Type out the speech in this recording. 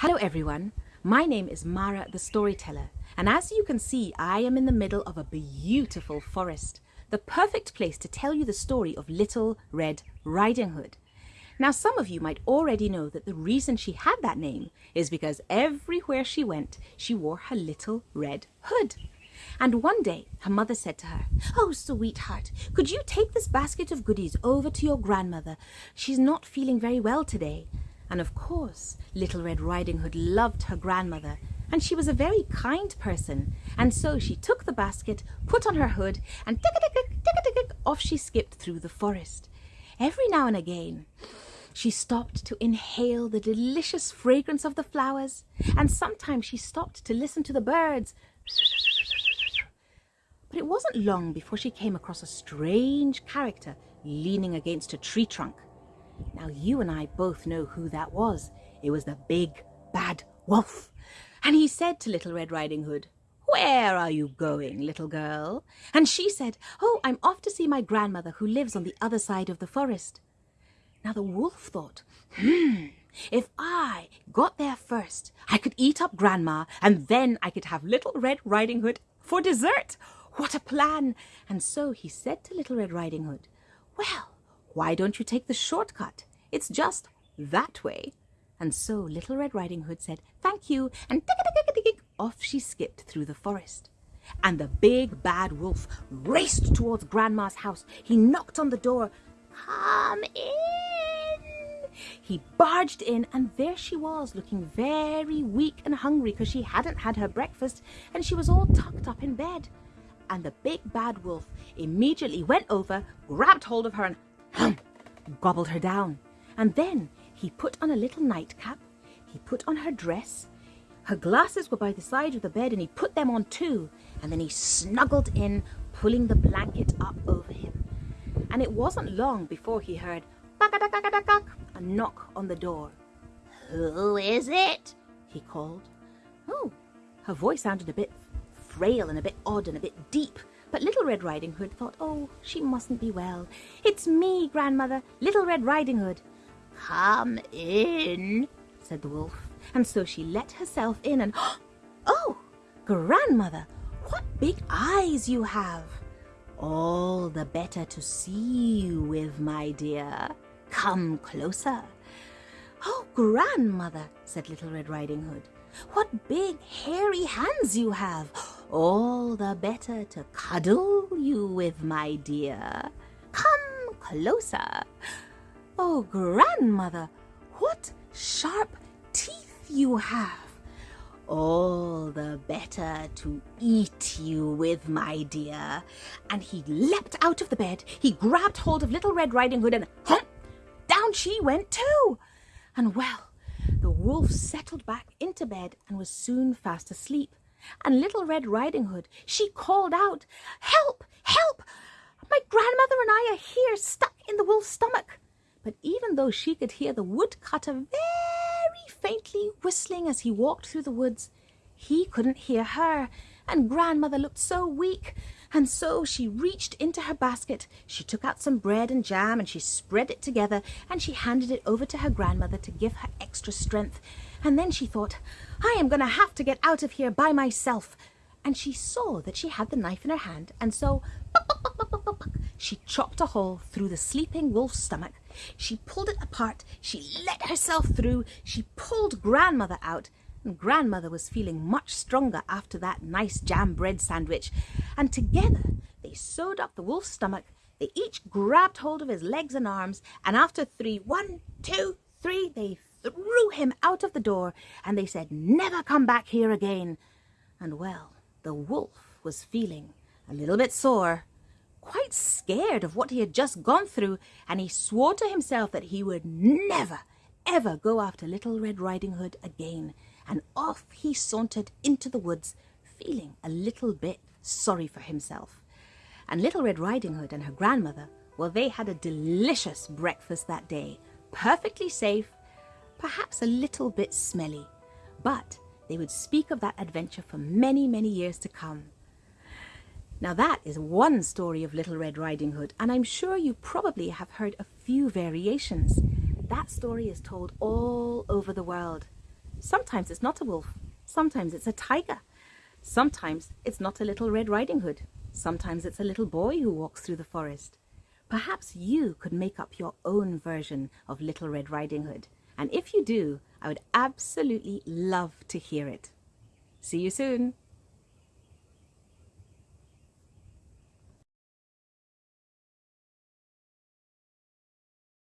Hello everyone, my name is Mara the Storyteller and as you can see I am in the middle of a beautiful forest, the perfect place to tell you the story of Little Red Riding Hood. Now some of you might already know that the reason she had that name is because everywhere she went she wore her little red hood. And one day her mother said to her, Oh sweetheart, could you take this basket of goodies over to your grandmother? She's not feeling very well today. And of course, Little Red Riding Hood loved her grandmother, and she was a very kind person. And so she took the basket, put on her hood, and tick tick tick tick tick off she skipped through the forest. Every now and again, she stopped to inhale the delicious fragrance of the flowers, and sometimes she stopped to listen to the birds. But it wasn't long before she came across a strange character leaning against a tree trunk. Now you and I both know who that was. It was the big bad wolf. And he said to Little Red Riding Hood, Where are you going, little girl? And she said, Oh, I'm off to see my grandmother who lives on the other side of the forest. Now the wolf thought, Hmm, if I got there first, I could eat up grandma and then I could have Little Red Riding Hood for dessert. What a plan! And so he said to Little Red Riding Hood, Well, why don't you take the shortcut? It's just that way. And so Little Red Riding Hood said, Thank you, and off she skipped through the forest. And the big bad wolf raced towards Grandma's house. He knocked on the door. Come in! He barged in, and there she was, looking very weak and hungry because she hadn't had her breakfast, and she was all tucked up in bed. And the big bad wolf immediately went over, grabbed hold of her, and gobbled her down. And then he put on a little nightcap, he put on her dress, her glasses were by the side of the bed and he put them on too, and then he snuggled in, pulling the blanket up over him. And it wasn't long before he heard a knock on the door. Who is it? he called. Oh, her voice sounded a bit frail and a bit odd and a bit deep, but Little Red Riding Hood thought, oh, she mustn't be well. It's me, Grandmother, Little Red Riding Hood. Come in, said the wolf. And so she let herself in and, oh, Grandmother, what big eyes you have. All the better to see you with, my dear. Come closer. Oh, Grandmother, said Little Red Riding Hood, what big hairy hands you have all the better to cuddle you with, my dear. Come closer. Oh, grandmother, what sharp teeth you have. All the better to eat you with, my dear. And he leapt out of the bed, he grabbed hold of Little Red Riding Hood, and hump, down she went too. And well, the wolf settled back into bed and was soon fast asleep and Little Red Riding Hood, she called out, Help! Help! My grandmother and I are here, stuck in the wolf's stomach. But even though she could hear the woodcutter very faintly whistling as he walked through the woods, he couldn't hear her, and grandmother looked so weak. And so she reached into her basket, she took out some bread and jam, and she spread it together, and she handed it over to her grandmother to give her extra strength. And then she thought, I am going to have to get out of here by myself. And she saw that she had the knife in her hand, and so she chopped a hole through the sleeping wolf's stomach. She pulled it apart, she let herself through, she pulled grandmother out, and grandmother was feeling much stronger after that nice jam bread sandwich. And together they sewed up the wolf's stomach. They each grabbed hold of his legs and arms, and after three, one, two, three, they threw him out of the door, and they said, Never come back here again. And well, the wolf was feeling a little bit sore, quite scared of what he had just gone through, and he swore to himself that he would never, ever go after Little Red Riding Hood again. And off he sauntered into the woods, feeling a little bit sorry for himself. And Little Red Riding Hood and her grandmother, well, they had a delicious breakfast that day, perfectly safe perhaps a little bit smelly, but they would speak of that adventure for many, many years to come. Now that is one story of Little Red Riding Hood, and I'm sure you probably have heard a few variations. That story is told all over the world. Sometimes it's not a wolf, sometimes it's a tiger, sometimes it's not a Little Red Riding Hood, sometimes it's a little boy who walks through the forest. Perhaps you could make up your own version of Little Red Riding Hood. And if you do, I would absolutely love to hear it. See you soon.